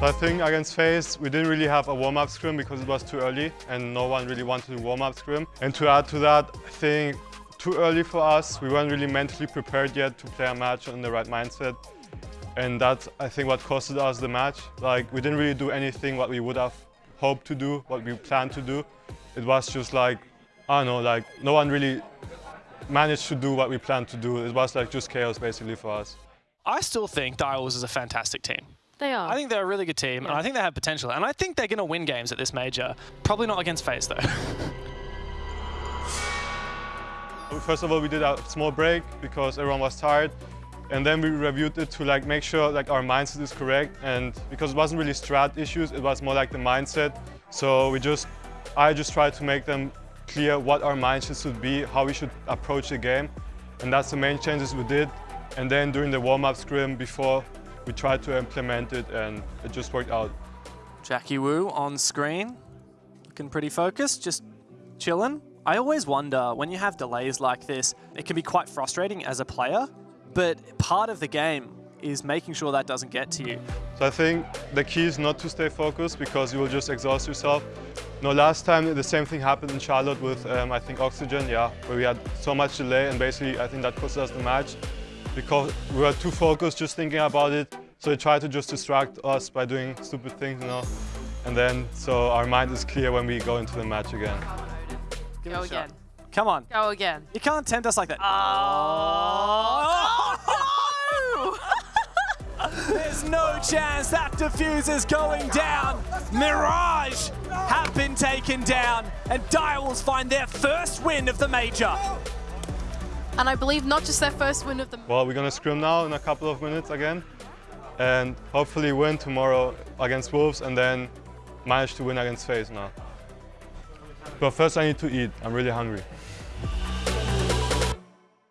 So I think against FaZe, we didn't really have a warm-up scrim because it was too early and no one really wanted to warm-up scrim. And to add to that, I think too early for us. We weren't really mentally prepared yet to play a match in the right mindset. And that's, I think, what costed us the match. Like, we didn't really do anything what we would have hoped to do, what we planned to do. It was just like, I don't know, like, no one really managed to do what we planned to do. It was like just chaos, basically, for us. I still think Direwolves is a fantastic team. They are. I think they're a really good team, and I think they have potential. And I think they're going to win games at this major. Probably not against FaZe, though. First of all, we did a small break because everyone was tired. And then we reviewed it to like make sure like our mindset is correct. And because it wasn't really strat issues, it was more like the mindset. So we just, I just tried to make them clear what our mindset should be, how we should approach the game. And that's the main changes we did. And then during the warm-up scrim before, we tried to implement it and it just worked out. Jackie Wu on screen, looking pretty focused, just chilling. I always wonder, when you have delays like this, it can be quite frustrating as a player, but part of the game is making sure that doesn't get to you. So I think the key is not to stay focused because you will just exhaust yourself. No, last time the same thing happened in Charlotte with, um, I think, Oxygen, yeah, where we had so much delay and basically I think that cost us the match because we were too focused just thinking about it. So they tried to just distract us by doing stupid things, you know. And then, so our mind is clear when we go into the match again. Give it Go again. Come on. Go again. You can't tempt us like that. Oh, There's no chance that defuser's going down. Mirage have been taken down, and Direwolves find their first win of the major. And I believe not just their first win of the Well, we're gonna scrim now in a couple of minutes again. And hopefully win tomorrow against Wolves and then manage to win against FaZe now. But first I need to eat, I'm really hungry.